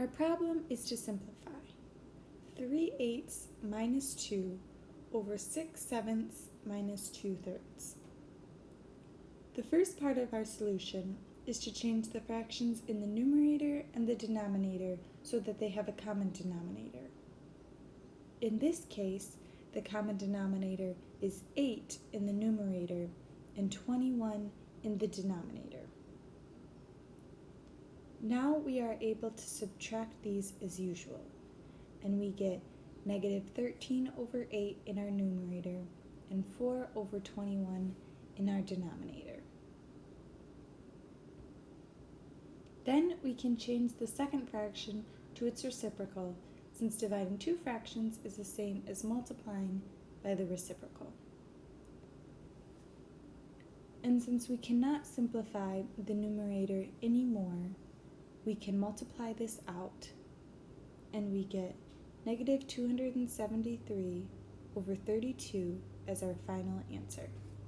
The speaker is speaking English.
Our problem is to simplify. 3 eighths minus 2 over 6 sevenths minus 2 thirds. The first part of our solution is to change the fractions in the numerator and the denominator so that they have a common denominator. In this case, the common denominator is 8 in the numerator and 21 in the denominator. Now we are able to subtract these as usual, and we get negative 13 over 8 in our numerator and 4 over 21 in our denominator. Then we can change the second fraction to its reciprocal since dividing two fractions is the same as multiplying by the reciprocal. And since we cannot simplify the numerator anymore, we can multiply this out and we get negative 273 over 32 as our final answer.